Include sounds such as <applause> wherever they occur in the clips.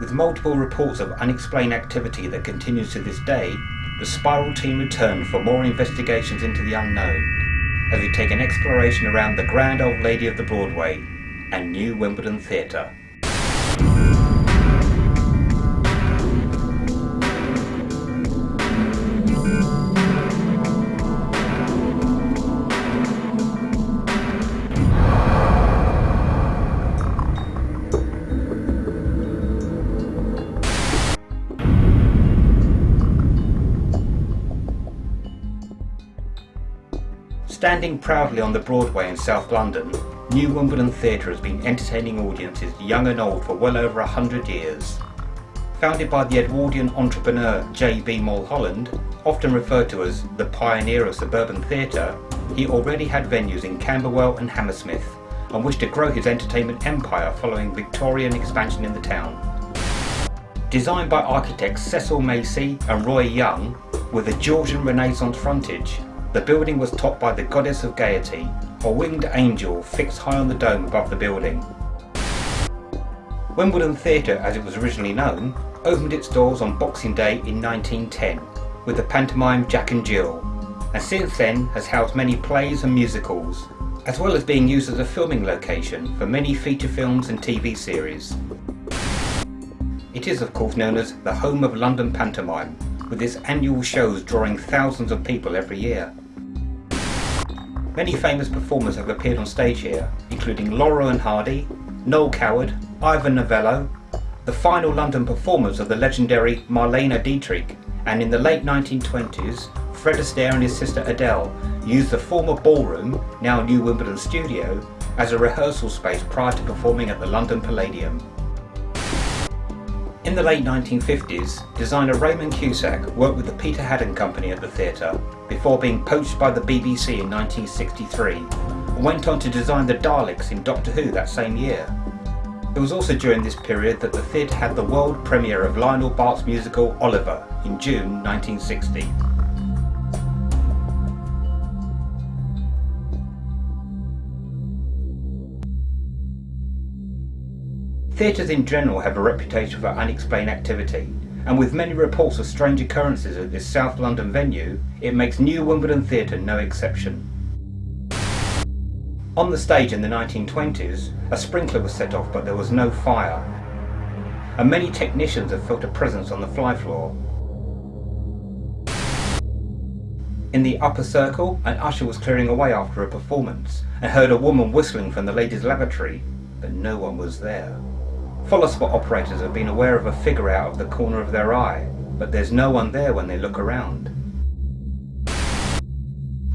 With multiple reports of unexplained activity that continues to this day, the Spiral team return for more investigations into the unknown as we take an exploration around the grand old lady of the Broadway and New Wimbledon Theatre. Standing proudly on the Broadway in South London, New Wimbledon Theatre has been entertaining audiences young and old for well over a hundred years. Founded by the Edwardian entrepreneur J.B. Mulholland, often referred to as the pioneer of suburban theatre, he already had venues in Camberwell and Hammersmith and wished to grow his entertainment empire following Victorian expansion in the town. Designed by architects Cecil Masey and Roy Young, with a Georgian Renaissance frontage, the building was topped by the Goddess of Gaiety, a winged angel fixed high on the dome above the building. Wimbledon Theatre, as it was originally known, opened its doors on Boxing Day in 1910 with the pantomime Jack and Jill, and since then has housed many plays and musicals, as well as being used as a filming location for many feature films and TV series. It is of course known as the home of London pantomime, with its annual shows drawing thousands of people every year. Many famous performers have appeared on stage here, including Laurel and Hardy, Noel Coward, Ivor Novello, the final London performers of the legendary Marlene Dietrich, and in the late 1920s, Fred Astaire and his sister Adele used the former ballroom, now New Wimbledon Studio, as a rehearsal space prior to performing at the London Palladium. In the late 1950s, designer Raymond Cusick worked with the Peter Haddon Company at the theatre before being poached by the BBC in 1963 and went on to design the Daleks in Doctor Who that same year. It was also during this period that the theatre had the world premiere of Lionel Bart's musical Oliver in June 1960. Theatres in general have a reputation for unexplained activity, and with many reports of strange occurrences at this South London venue, it makes New Wimbledon Theatre no exception. On the stage in the 1920s, a sprinkler was set off but there was no fire, and many technicians have felt a presence on the fly floor. In the upper circle, an usher was clearing away after a performance and heard a woman whistling from the ladies' lavatory, but no one was there. Follow spot operators have been aware of a figure out of the corner of their eye, but there's no one there when they look around.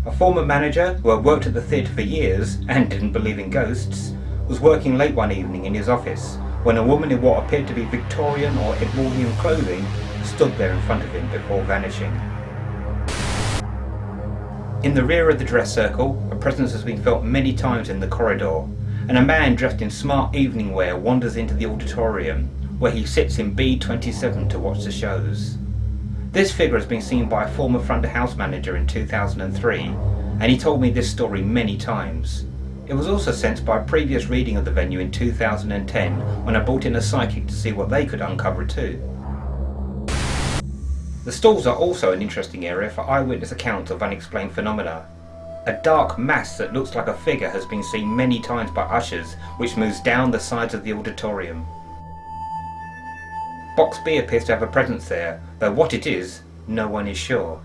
A former manager who had worked at the theatre for years and didn't believe in ghosts was working late one evening in his office when a woman in what appeared to be Victorian or Edwardian clothing stood there in front of him before vanishing. In the rear of the dress circle, a presence has been felt many times in the corridor, and a man dressed in smart evening wear wanders into the auditorium, where he sits in B27 to watch the shows. This figure has been seen by a former front of house manager in 2003, and he told me this story many times. It was also sensed by a previous reading of the venue in 2010 when I brought in a psychic to see what they could uncover too. The stalls are also an interesting area for eyewitness accounts of unexplained phenomena, a dark mass that looks like a figure has been seen many times by ushers, which moves down the sides of the auditorium. Box B appears to have a presence there, though what it is, no one is sure.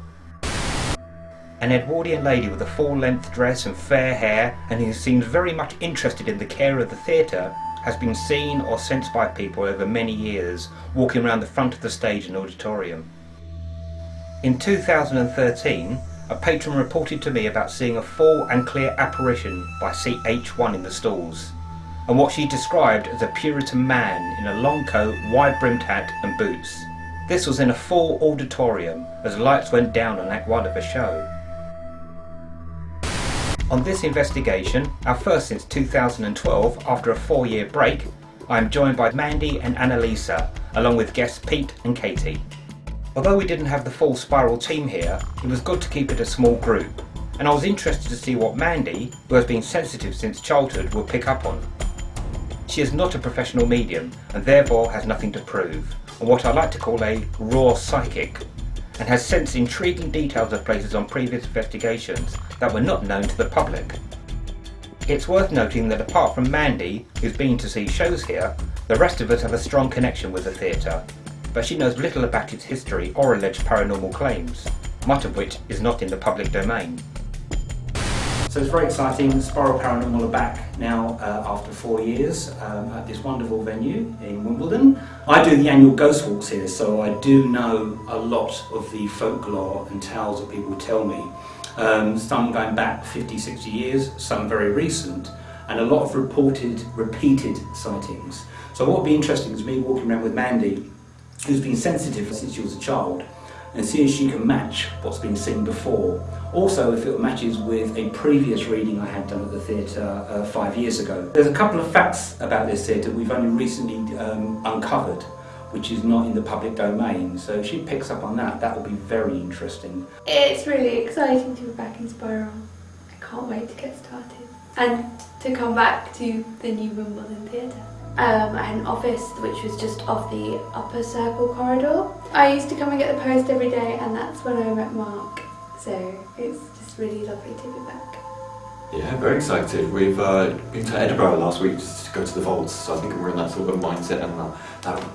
An Edwardian lady with a full-length dress and fair hair, and who seems very much interested in the care of the theatre, has been seen or sensed by people over many years, walking around the front of the stage and auditorium. In 2013, a patron reported to me about seeing a full and clear apparition by CH1 in the stalls, and what she described as a Puritan man in a long coat, wide-brimmed hat and boots. This was in a full auditorium as lights went down on Act 1 of a show. On this investigation, our first since 2012 after a four-year break, I am joined by Mandy and Annalisa, along with guests Pete and Katie. Although we didn't have the full Spiral team here, it was good to keep it a small group, and I was interested to see what Mandy, who has been sensitive since childhood, would pick up on. She is not a professional medium and therefore has nothing to prove, and what I like to call a raw psychic, and has sensed intriguing details of places on previous investigations that were not known to the public. It's worth noting that apart from Mandy, who's been to see shows here, the rest of us have a strong connection with the theatre, but she knows little about its history or alleged paranormal claims, much of which is not in the public domain. So it's very exciting. Spiral Paranormal are back now uh, after four years um, at this wonderful venue in Wimbledon. I do the annual Ghost Walks here, so I do know a lot of the folklore and tales that people tell me. Um, some going back 50, 60 years, some very recent, and a lot of reported, repeated sightings. So what would be interesting is me walking around with Mandy, who's been sensitive since she was a child, and see if she can match what's been seen before. Also, if it matches with a previous reading I had done at the theatre uh, five years ago. There's a couple of facts about this theatre we've only recently um, uncovered, which is not in the public domain. So if she picks up on that, that will be very interesting. It's really exciting to be back in Spiral. I can't wait to get started. And to come back to the new Wimbledon Theatre. Um, I had an office which was just off the upper circle corridor. I used to come and get the post every day and that's when I met Mark. So it's just really lovely to be back. Yeah, very excited. We've uh, been to Edinburgh last week just to go to the vaults, so I think we're in that sort of mindset and that, that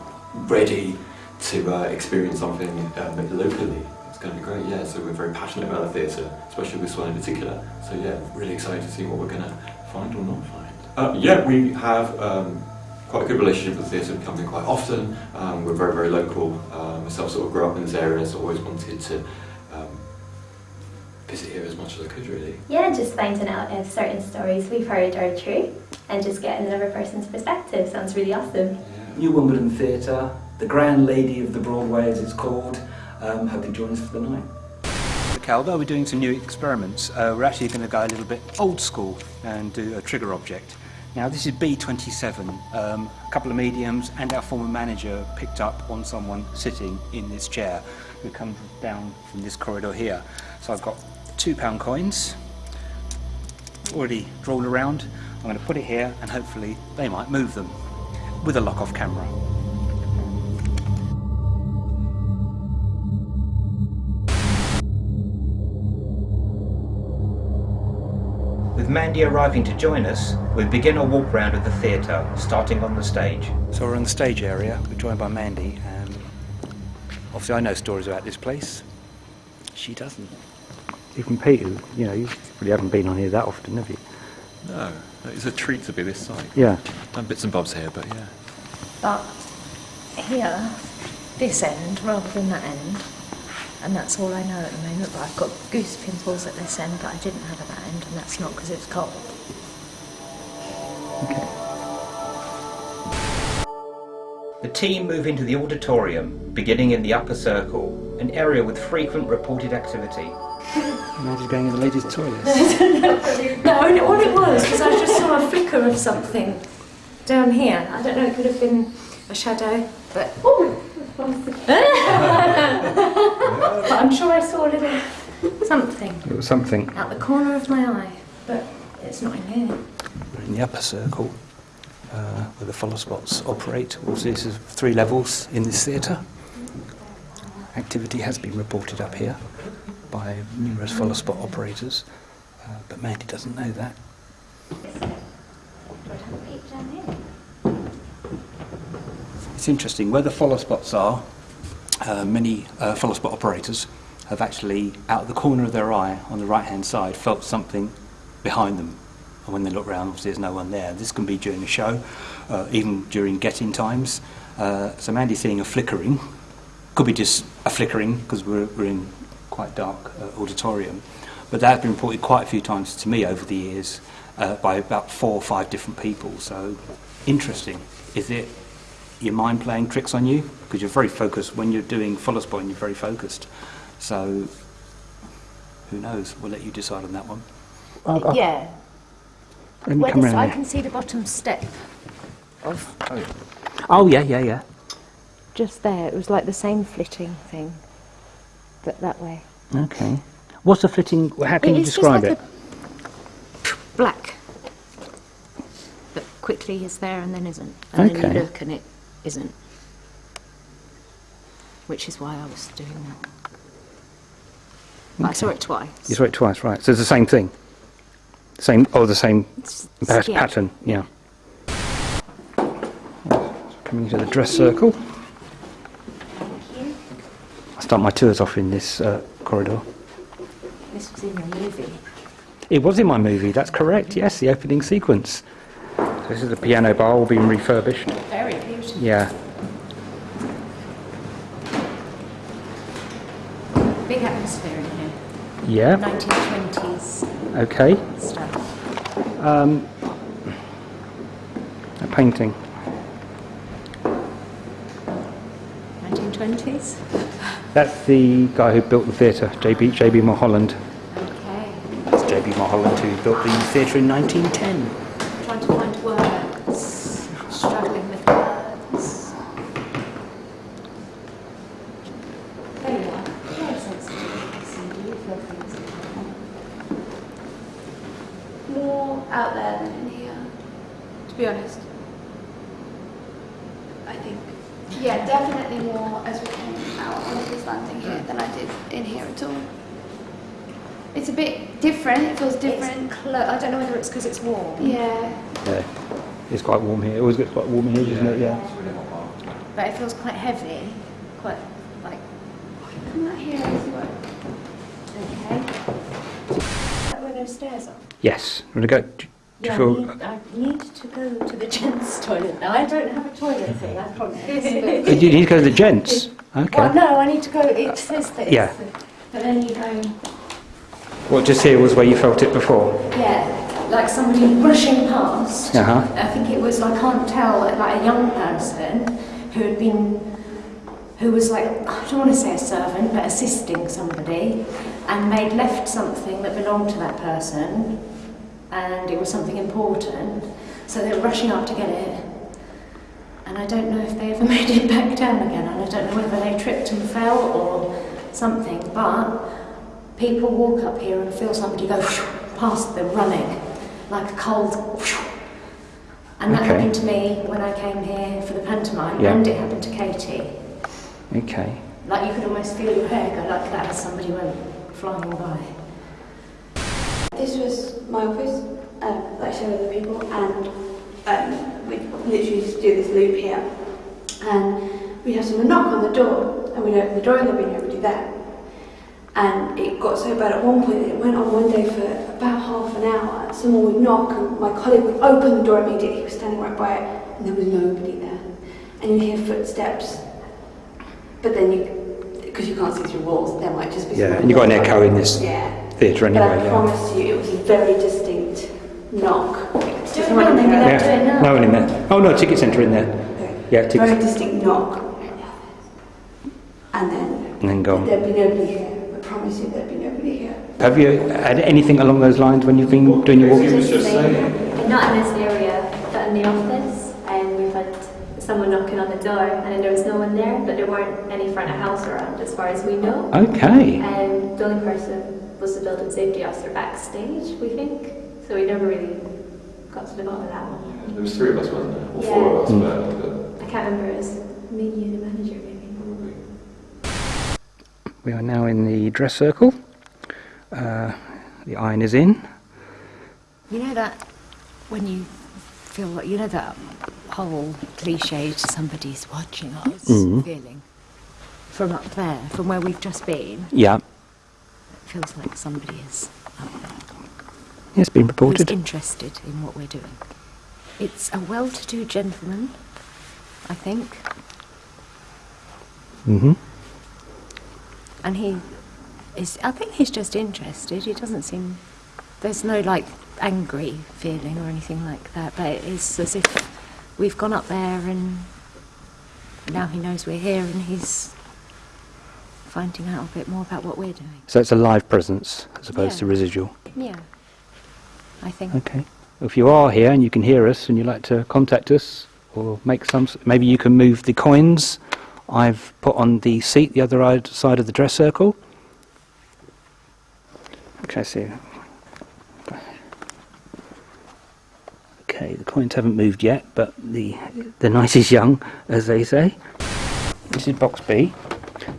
ready to uh, experience something um, locally. It's going to be great, yeah. So we're very passionate about the theatre, especially this one in particular. So yeah, really excited to see what we're going to find or not find. Uh, yeah, we have um, quite a good relationship with the theatre, we come in quite often. Um, we're very, very local. Um, myself sort of grew up in this area, so always wanted to um, visit here as much as I could, really. Yeah, just finding out if certain stories we've heard are true and just getting another person's perspective sounds really awesome. Yeah. New Wimbledon Theatre, the Grand Lady of the Broadway as it's called. Um, hope you join us for the night. Calvo, we're doing some new experiments. Uh, we're actually going to go a little bit old school and do a trigger object. Now this is B27. Um, a couple of mediums and our former manager picked up on someone sitting in this chair who comes down from this corridor here. So I've got two pound coins already drawn around. I'm going to put it here and hopefully they might move them with a lock-off camera. Mandy arriving to join us, we begin our walk round of the theatre, starting on the stage. So we're in the stage area, we're joined by Mandy, and obviously I know stories about this place. She doesn't. Even Peter, you know, you really haven't been on here that often, have you? No, it's a treat to be this side. Yeah. Done bits and bobs here, but yeah. But here, this end rather than that end, and that's all I know at the moment. But I've got goose pimples at this end, but I didn't have at that end, and that's not because it's cold. The team move into the auditorium, beginning in the upper circle, an area with frequent reported activity. Now just going in the ladies' toilets. <laughs> No, no, what it was because I just saw a flicker of something down here. I don't know. It could have been a shadow, but but <laughs> I'm sure I saw a little something It was something at the corner of my eye, but it's not in here. We're in the upper circle uh, where the follow spots operate. Also, this is three levels in this theatre. Activity has been reported up here by numerous follow spot operators, uh, but Mandy doesn't know that. It's interesting where the follow spots are. Uh, many uh, follow spot operators have actually, out of the corner of their eye on the right hand side, felt something behind them. And when they look round, obviously there's no one there. This can be during a show, uh, even during get-in times. Uh, so Mandy's seeing a flickering. Could be just a flickering because we're, we're in quite dark uh, auditorium. But that has been reported quite a few times to me over the years uh, by about four or five different people. So interesting. Is it your mind playing tricks on you? Because you're very focused. When you're doing follow spot, you're very focused. So who knows? We'll let you decide on that one. Yeah. Let me come this, round I there. can see the bottom step of oh, oh yeah, yeah, yeah. just there. It was like the same flitting thing, but that way. Okay. What's a flitting? How can It you is just describe like it? a black but quickly is there and then isn't. And then you look and it isn't. Which is why I was doing that. But I saw it twice. You saw it twice, right? So it's the same thing. Same, oh, the same pat- yeah. pattern, yeah. Coming into the dress circle. I start my tours off in this uh, corridor. This was in your movie. It was in my movie, that's correct, yes, the opening sequence. So this is the piano bar, all being refurbished. Very beautiful. Yeah. Big atmosphere in here. Yeah, 1920s okay. stuff. Um, a painting. 1920s? That's the guy who built the theatre, JB, JB Mulholland. Okay. It's JB Mulholland who built the theatre in 1910. Trying to find words. Struggling with words. There you are. Very sensitive. See, you feel things. More out there than in here, to be honest. I think. Yeah, definitely more as we came out onto this landing here than I did in here at all. It's a bit different, it feels different. It's clo- I don't know whether it's because it's warm, Yeah. Yeah, it's quite warm here. It always gets quite warm in here, doesn't it? Yeah. It's really hot but it feels quite heavy. Quite like, Come out here and see what. okay. Is that where those stairs are? Yes. Want to go? Do, do you Yeah, feel? I, need, I need to go to the <laughs> gents' toilet now. I don't have a toilet thing, I promise. <laughs> Uh, You need to go to the gents. Okay. Well, no, I need to go. It says that. Yeah. It's, but then you go. What just here was where you felt it before. Yeah, like somebody rushing past. Uh huh. I think it was. I can't tell. Like a young person who had been, who was like I don't want to say a servant, but assisting somebody, and they'd left something that belonged to that person, and it was something important. So they were rushing up to get it. And I don't know if they ever <laughs> made it back down again, and I don't know whether they tripped and fell or something, but people walk up here and feel somebody go <laughs> past them running, like a cold. And that Okay. happened to me when I came here for the pantomime, Yeah. and it happened to Katie. Okay. Like you could almost feel your hair go like that as somebody went flying by. This was my office, um, that I showed other people, and um, we literally just do this loop here. And we have someone knock on the door, and we'd open the door, and there'd be nobody there. And it got so bad at one point that it went on one day for about half an hour. Uh, someone would knock, and my colleague would open the door immediately. He was standing right by it, and there was nobody there. And you'd hear footsteps, but then you, because you can't see through walls, there might just be. Yeah, and you've got an echo in this Yeah. theatre anyway. But I. Yeah. promise you, it was a very distinct knock. Do it Someone now, in maybe there. do it now. No one in there. Oh no, ticket centre in there. Okay. Yeah, Very distinct knock. And then And then gone. there'd be nobody here. I promise you, there'd be nobody here. Have you had anything along those lines when you've been doing your He walks? was just saying. Not in this area, but in the office, and we've had someone knocking on the door, and then there was no one there, but there weren't any front of house around, as far as we know. Okay. And the only person was the building safety officer backstage, we think. So we never really got to the bottom of that one. There was three of us, wasn't there? Or four of us, Mm. but I can't remember. It was me, you, the manager, maybe. probably. We are now in the dress circle. Uh, the iron is in. You know that when you feel like you know that whole cliche to somebody's watching us Mhm. feeling from up there, from where we've just been. Yeah. It feels like somebody is up there. Yes, been who's reported. interested in what we're doing. It's a well-to-do gentleman, I think, hmm and he is. I think he's just interested. He doesn't seem. There's no like angry feeling or anything like that, but it's as if we've gone up there and now he knows we're here and he's finding out a bit more about what we're doing. So it's a live presence as opposed to residual. Yeah, I think. Okay. If you are here and you can hear us and you'd like to contact us or make some, maybe you can move the coins I've put on the seat the other side of the dress circle. Okay, so. Okay, the coins haven't moved yet, but the the night is young, as they say. This is box B.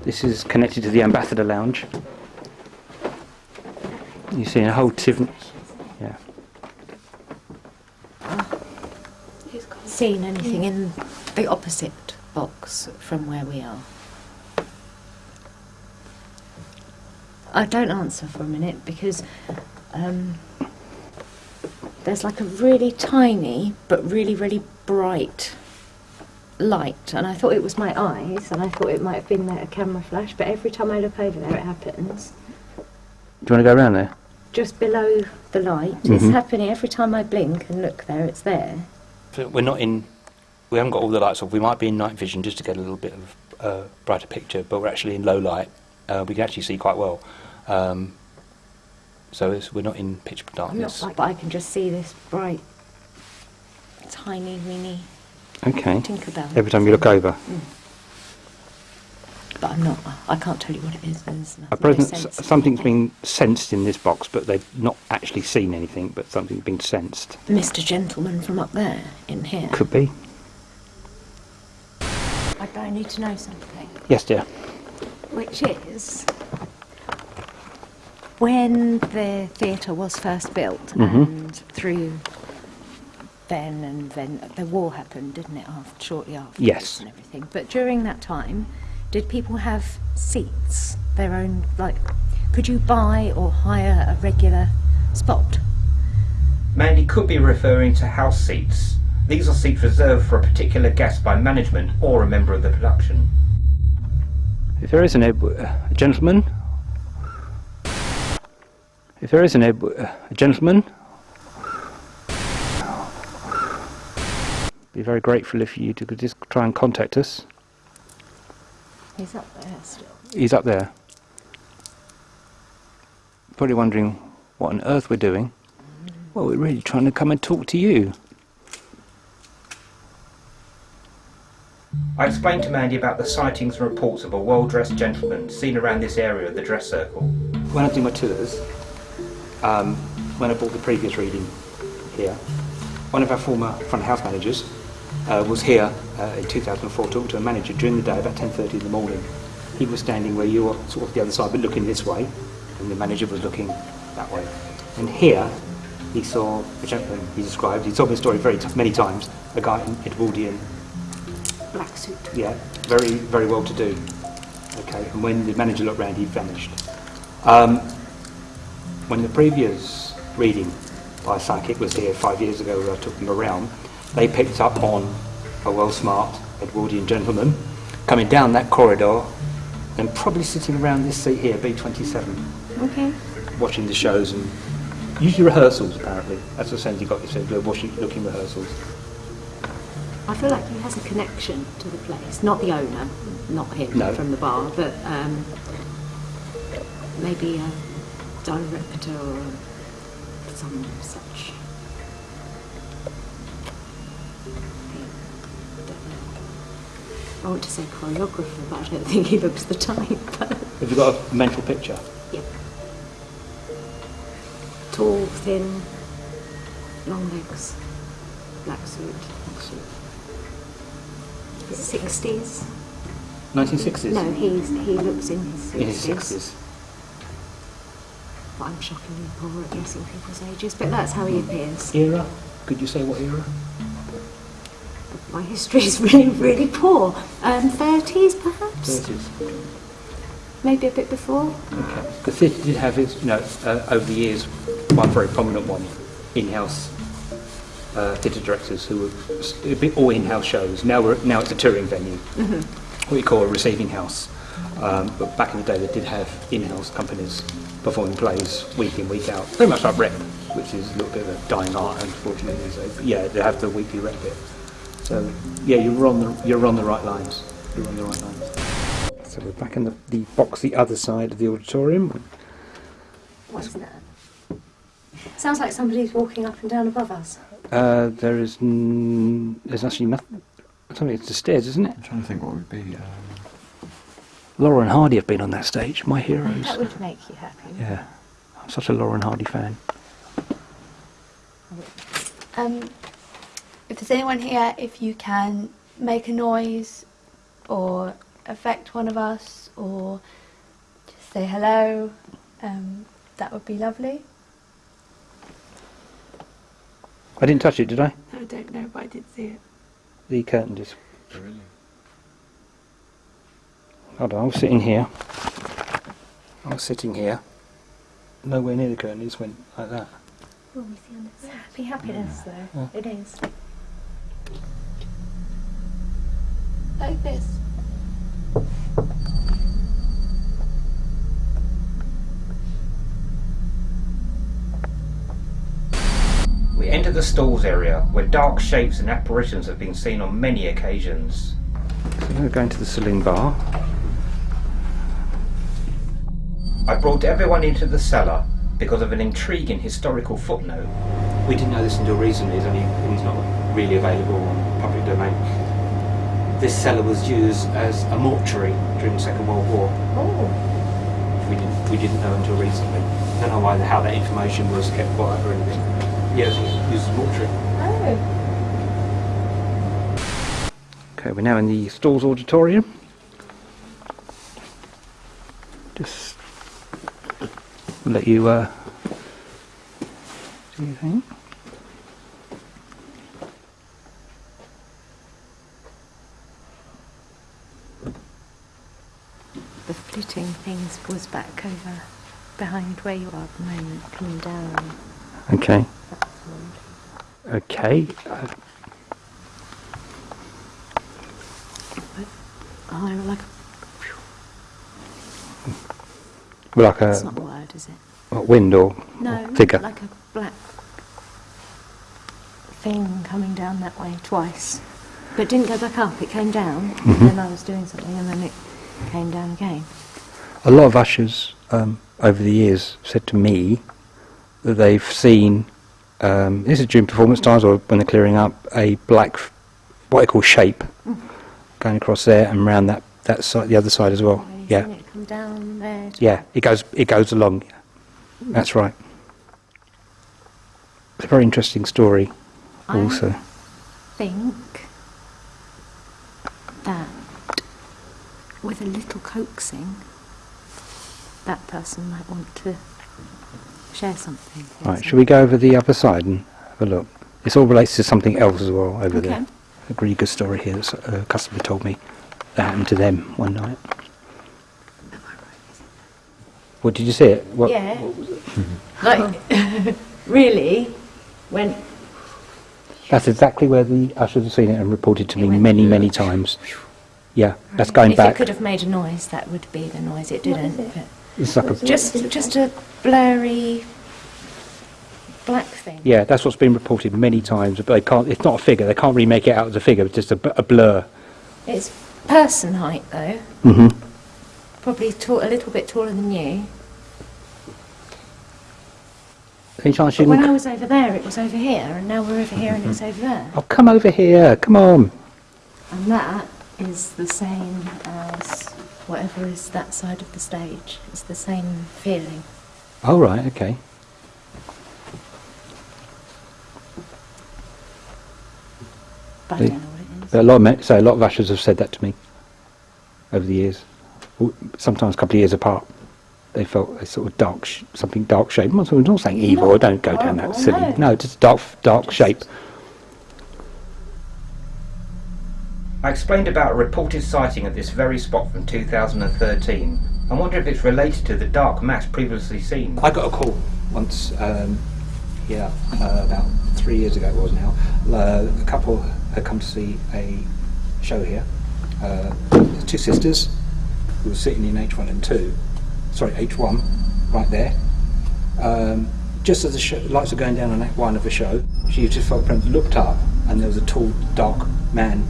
This is connected to the ambassador lounge. You see a whole different. Yeah. Seen anything in the opposite box from where we are? I don't answer for a minute because um, there's like a really tiny but really, really bright light, and I thought it was my eyes, and I thought it might have been a camera flash, but every time I look over there, it happens. Do you want to go around there? Just below the light, it's Mhm. happening every time I blink and look there, it's there. We're not in. We haven't got all the lights off. We might be in night vision just to get a little bit of uh, brighter picture, but we're actually in low light. Uh, we can actually see quite well. Um, so it's, we're not in pitch I'm not darkness. but I can just see this bright, tiny, weeny Okay. Tinkerbell. Every time you look over. But I'm not. I can't tell you what it is. There's no, A no present, sense. something's been sensed in this box, but they've not actually seen anything, but something's been sensed. Mr. Gentleman from up there in here. Could be. I I need to know something, Yes, dear. which is when the theatre was first built Mhm. and through then and then the war happened, didn't it? After shortly after Yes. and everything. But during that time, did people have seats? Their own like? Could you buy or hire a regular spot? Mandy could be referring to house seats. These are seats reserved for a particular guest by management or a member of the production. If there is an Ed, a gentleman, if there is an Ed, uh, a gentleman, be very grateful if you could just try and contact us. He's up there still. He's up there. Probably wondering what on earth we're doing. Well, we're really trying to come and talk to you. I explained to Mandy about the sightings and reports of a well-dressed gentleman seen around this area of the dress circle. When I do my tours, um, when I bought the previous reading here, one of our former front house managers uh, was here uh, in 2004 talking to a manager during the day about 10.30 in the morning. He was standing where you were, sort of the other side, but looking this way, and the manager was looking that way. And here, he saw a gentleman he described, he told me the story very many times, a guy in Edwardian Black suit. yeah, very, very well to do. Okay, and when the manager looked round, he'd vanished. Um, when the previous reading by psychic was here five years ago, where I took them around, they picked up on a well smart Edwardian gentleman coming down that corridor and probably sitting around this seat here, B27, Okay. watching the shows and usually rehearsals apparently. That's the sense he got, he said, watching, looking rehearsals. I feel like he has a connection to the place, not the owner, not him No. from the bar, but um, maybe a director or some such. I want to say choreographer, but I don't think he looks the type. <laughs> Have you got a mental picture? yeah, tall, thin, long legs, black suit, Black suit. sixties. 1960s? No, he's he looks in his In his 60s. But I'm shockingly poor at guessing people's ages. But that's how he appears. Era? Could you say what era? My history is really, really poor. Um, 30s perhaps, 30s. maybe a bit before. Okay. The theatre did have its, you know, uh, over the years, one very prominent one, in-house uh, theatre directors who were s- a bit all in-house shows. Now we're now it's a touring venue, what we call a receiving house. Um, but back in the day, they did have in-house companies performing plays week in, week out. pretty much like rep, which is a little bit of a dying art, unfortunately. these days. But yeah, they have the weekly rep bit. So yeah, you're on the you're on the right lines. You're on the right lines. So we're back in the, the box, the other side of the auditorium. What's that? Sounds like somebody's walking up and down above us. Uh, there is n- there's actually nothing. Something it's the stairs, isn't it? I'm trying to think what would be. Um, Laurel and Hardy have been on that stage. My heroes. That would make you happy. Yeah, I'm such a Laurel and Hardy fan. Um, if there's anyone here, if you can make a noise or affect one of us or just say hello, um, that would be lovely. I didn't touch it, did I? I don't know, but I did see it. The curtain just. Really? Hold on, I was sitting here. I was sitting here. Nowhere near the curtain, it just went like that. Oh, we see on this. Happy happiness, though. Yeah. It is. Like this. We enter the stalls area where dark shapes and apparitions have been seen on many occasions. So we're going to the saloon bar. I brought everyone into the cellar because of an intriguing historical footnote. We didn't know this until recently, it's only it's not really available on public domain. This cellar was used as a mortuary during the Second World War. Oh, We didn't, we didn't know until recently. I don't know why, how that information was kept quiet or anything. Yeah, it was used as mortuary. oh. Okay, we're now in the Stalls Auditorium. Just let you uh, do your thing. The flitting things was back over behind where you are at the moment, coming down. Okay. that side. Okay. Uh, Oh, like a, like a not a word, is it? wind or No, figure. like a black thing coming down that way twice. But it didn't go back up, it came down, Mhm. and then I was doing something and then it came down again. A lot of ushers um, over the years said to me that they've seen, um, this is during performance times or when they're clearing up, a black, what I call shape, going across there and round that, that side, the other side as well. Yeah, it come down there. yeah, it goes, it goes along. That's right. It's a very interesting story, I also. think that with a little coaxing, that person might want to share something. Right, us. shall we go over the other side and have a look? This all relates to something else as well over Okay. there. A really good story here that uh, a customer told me that happened to them one night. What did you see it? What, Yeah. <laughs> Like, <laughs> really, when That's exactly where the ushers have seen it and reported to It me many, Yeah. many times. Yeah, that's going if back. If it could have made a noise, that would be the noise. It didn't. it? It's like a, Just, just a blurry black thing. yeah, that's what's been reported many times, but they can't. It's not a figure. They can't really make it out as a figure. It's just a, a blur. It's person height though. Mm -hmm. Probably tall, a little bit taller than you. Any chance you But when I was over there, it was over here, and now we're over here, and it's over there. Oh, come over here. Come on. And that is the same as whatever is that side of the stage. It's the same feeling. Oh right, okay. But I don't know what it is. A lot of so a lot of ushers have said that to me over the years. Sometimes a couple of years apart. They felt a sort of dark, sh- something dark shape. I'm not, saying evil. Not don't go down that horrible, silly. no. No, just dark, dark Just- shape. I explained about a reported sighting at this very spot from 2013. I wonder if it's related to the dark mass previously seen. I got a call once, um, yeah, uh, about three years ago it was now. Uh, a couple had come to see a show here. Uh, two sisters who were sitting in H1 and 2, sorry, H1, right there. Um, just as the show, lights were going down on Act 1 of the show, she just felt looked up and there was a tall, dark man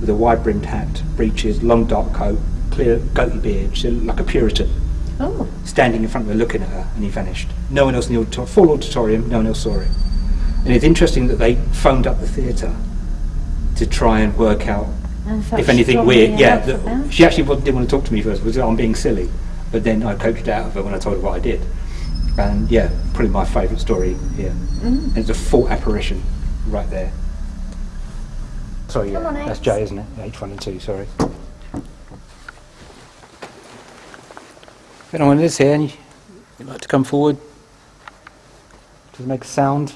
with a wide brimmed hat, breeches, long dark coat, clear goatee beard, she looked like a Puritan, Oh, standing in front of her looking at her, and he vanished. No one else in the auditorium, full auditorium, no one else saw it. And it's interesting that they phoned up the theatre to try and work out if anything weird. Yeah, about she actually didn't want to talk to me first. Was I'm being silly, but then I coached it out of her when I told her what I did. And yeah, probably my favourite story here. Mm. And it's a full apparition right there. Sorry, yeah, on, that's X. J, isn't it? H one and two. Sorry. If anyone is here and you- you'd like to come forward, just make a sound.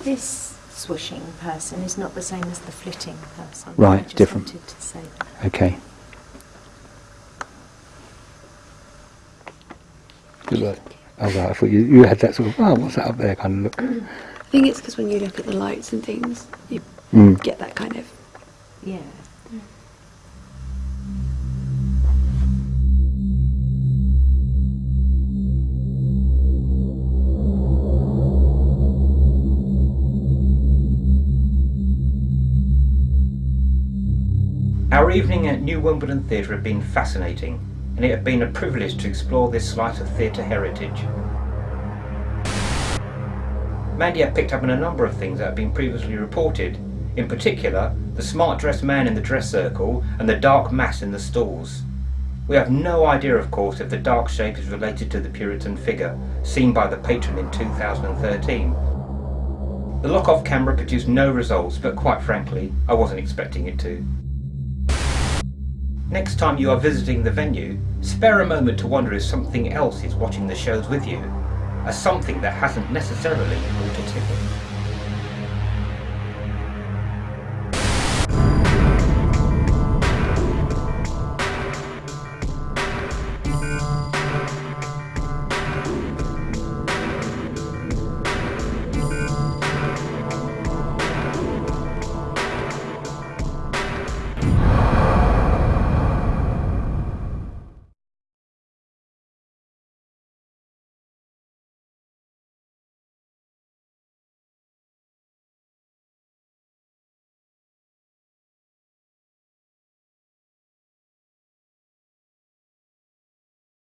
This swooshing person is not the same as the flitting person. Right, I just different. to say that. Okay. Good luck. Oh, right, I thought you, you had that sort of, oh, what's that up there kind of look. <clears throat> I think it's because when you look at the lights and things, you Mm. get that kind of. Yeah. Our evening at New Wimbledon Theatre had been fascinating, and it had been a privilege to explore this slice of theatre heritage. Mandy had picked up on a number of things that had been previously reported, in particular, the smart dressed man in the dress circle and the dark mass in the stalls. We have no idea, of course, if the dark shape is related to the Puritan figure seen by the patron in 2013. The lock-off camera produced no results, but quite frankly, I wasn't expecting it to. Next time you are visiting the venue, spare a moment to wonder if something else is watching the shows with you, a something that hasn't necessarily bought a ticket.